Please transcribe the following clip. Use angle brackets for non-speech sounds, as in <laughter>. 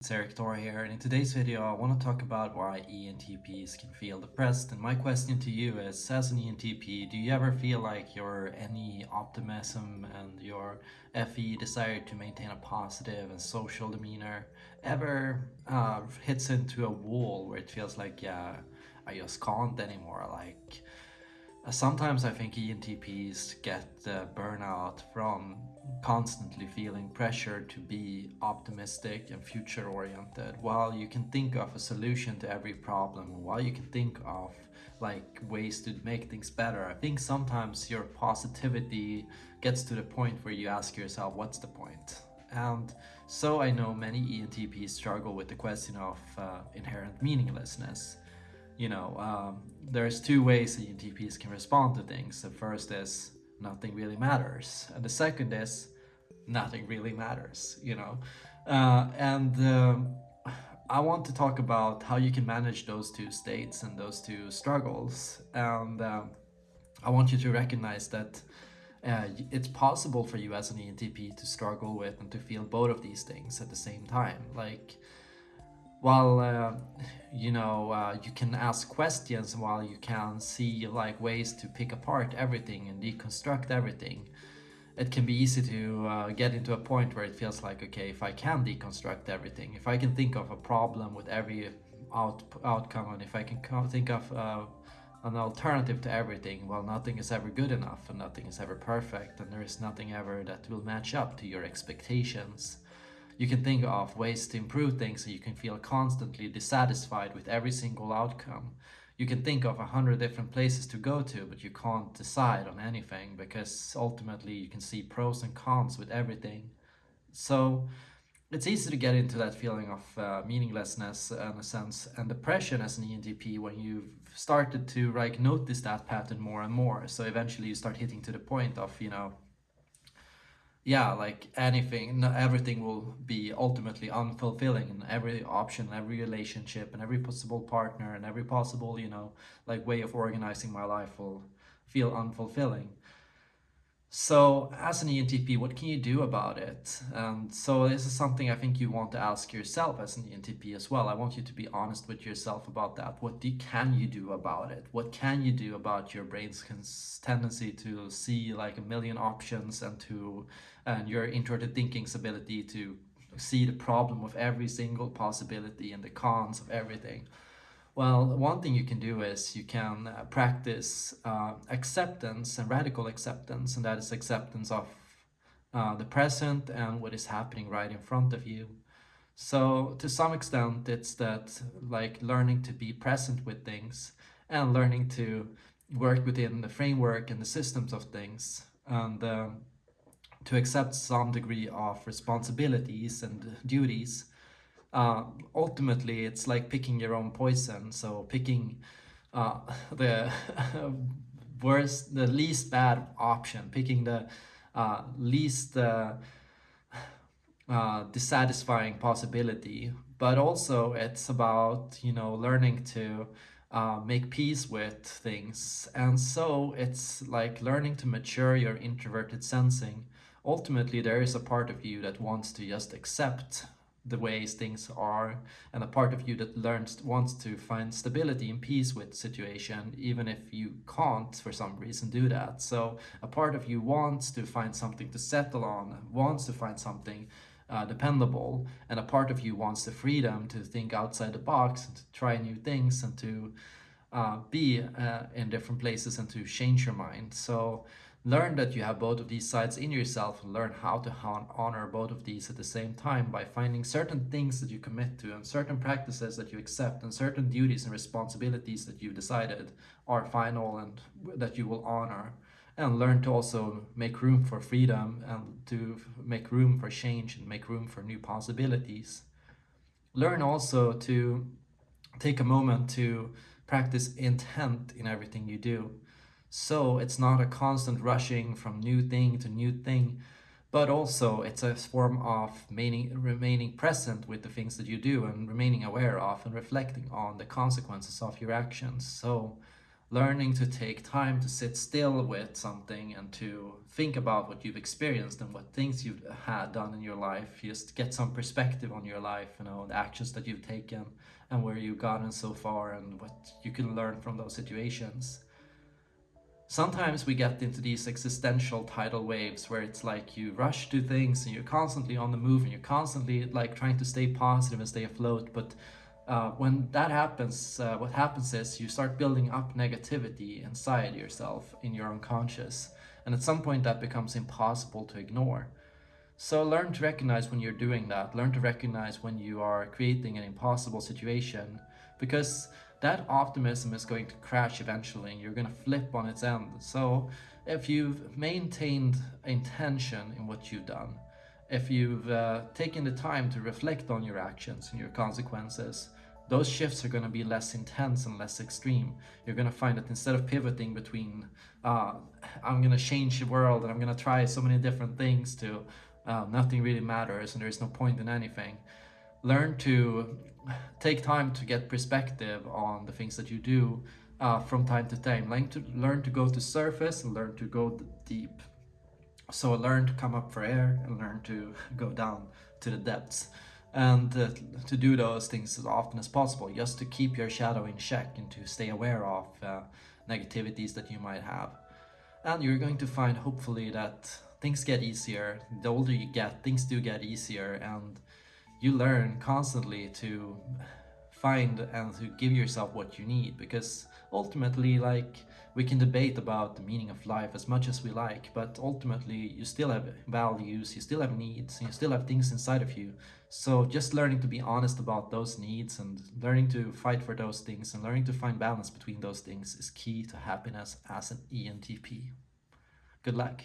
It's Erik Thor here and in today's video I want to talk about why ENTPs can feel depressed and my question to you is as an ENTP do you ever feel like your NE optimism and your FE desire to maintain a positive and social demeanor ever uh, hits into a wall where it feels like yeah I just can't anymore? Like Sometimes I think ENTPs get uh, burnout from constantly feeling pressure to be optimistic and future oriented while you can think of a solution to every problem while you can think of like ways to make things better. I think sometimes your positivity gets to the point where you ask yourself what's the point? And so I know many ENTPs struggle with the question of uh, inherent meaninglessness. You know, um, there's two ways ENTPs can respond to things. The first is nothing really matters. And the second is nothing really matters, you know. Uh, and um, I want to talk about how you can manage those two states and those two struggles. And um, I want you to recognize that uh, it's possible for you as an ENTP to struggle with and to feel both of these things at the same time. Like, while uh, you know uh, you can ask questions while you can see like ways to pick apart everything and deconstruct everything. It can be easy to uh, get into a point where it feels like okay if I can deconstruct everything if I can think of a problem with every out outcome and if I can think of uh, an alternative to everything well nothing is ever good enough and nothing is ever perfect and there is nothing ever that will match up to your expectations you can think of ways to improve things so you can feel constantly dissatisfied with every single outcome. You can think of a hundred different places to go to, but you can't decide on anything because ultimately you can see pros and cons with everything. So it's easy to get into that feeling of uh, meaninglessness in a sense and depression as an ENTP when you've started to like notice that pattern more and more. So eventually you start hitting to the point of, you know, yeah, like anything, everything will be ultimately unfulfilling and every option, every relationship and every possible partner and every possible, you know, like way of organizing my life will feel unfulfilling. So as an ENTP, what can you do about it? And so this is something I think you want to ask yourself as an ENTP as well. I want you to be honest with yourself about that. What do, can you do about it? What can you do about your brain's tendency to see like a million options and to and your introverted thinking's ability to see the problem of every single possibility and the cons of everything? Well, one thing you can do is you can uh, practice uh, acceptance and radical acceptance, and that is acceptance of uh, the present and what is happening right in front of you. So to some extent, it's that like learning to be present with things and learning to work within the framework and the systems of things and uh, to accept some degree of responsibilities and duties uh, ultimately it's like picking your own poison. So picking uh, <laughs> the <laughs> worst, the least bad option, picking the uh, least uh, <sighs> uh, dissatisfying possibility. But also it's about, you know, learning to uh, make peace with things. And so it's like learning to mature your introverted sensing. Ultimately, there is a part of you that wants to just accept the ways things are and a part of you that learns wants to find stability and peace with situation even if you can't for some reason do that. So a part of you wants to find something to settle on wants to find something uh, dependable and a part of you wants the freedom to think outside the box and to try new things and to uh, be uh, in different places and to change your mind. So Learn that you have both of these sides in yourself and learn how to honor both of these at the same time by finding certain things that you commit to and certain practices that you accept and certain duties and responsibilities that you've decided are final and that you will honor and learn to also make room for freedom and to make room for change and make room for new possibilities. Learn also to take a moment to practice intent in everything you do. So it's not a constant rushing from new thing to new thing, but also it's a form of remaining, remaining present with the things that you do and remaining aware of and reflecting on the consequences of your actions. So learning to take time to sit still with something and to think about what you've experienced and what things you've had done in your life just get some perspective on your life you know the actions that you've taken and where you've gotten so far and what you can learn from those situations sometimes we get into these existential tidal waves where it's like you rush to things and you're constantly on the move and you're constantly like trying to stay positive and stay afloat but uh, when that happens, uh, what happens is you start building up negativity inside yourself in your unconscious. And at some point that becomes impossible to ignore. So learn to recognize when you're doing that. Learn to recognize when you are creating an impossible situation because that optimism is going to crash eventually and you're going to flip on its end. So if you've maintained intention in what you've done, if you've uh, taken the time to reflect on your actions and your consequences, those shifts are going to be less intense and less extreme. You're going to find that instead of pivoting between, uh, I'm going to change the world and I'm going to try so many different things to uh, nothing really matters and there's no point in anything. Learn to take time to get perspective on the things that you do uh, from time to time. Learn to, learn to go to surface and learn to go deep. So learn to come up for air and learn to <laughs> go down to the depths and uh, to do those things as often as possible just to keep your shadow in check and to stay aware of uh, negativities that you might have and you're going to find hopefully that things get easier the older you get things do get easier and you learn constantly to find and to give yourself what you need because ultimately like we can debate about the meaning of life as much as we like but ultimately you still have values you still have needs you still have things inside of you so just learning to be honest about those needs and learning to fight for those things and learning to find balance between those things is key to happiness as an ENTP. Good luck.